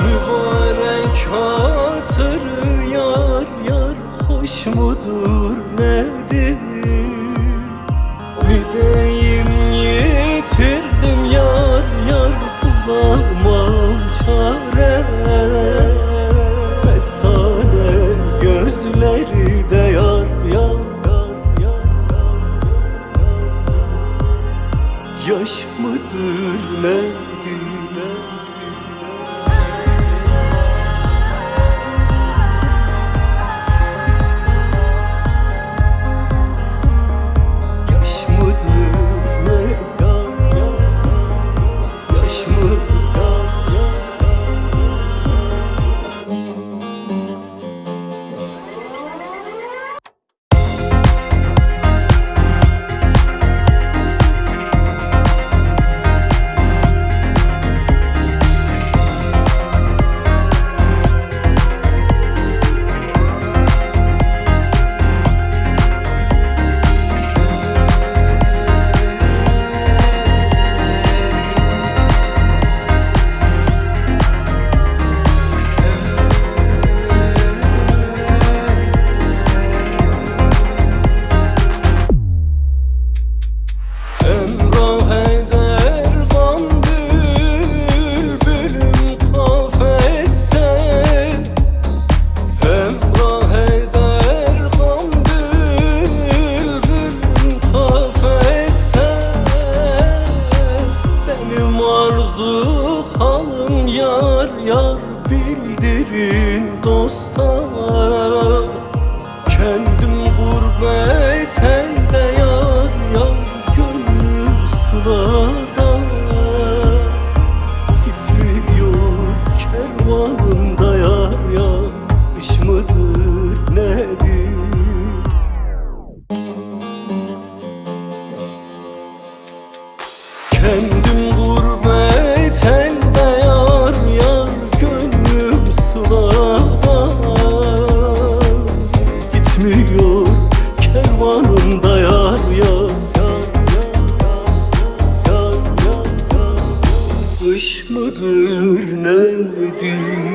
Mübarek hatır yar yar hoş mudur? Halım yar yar bildirin dosta Kendim gurbete Kış mıdır nedir?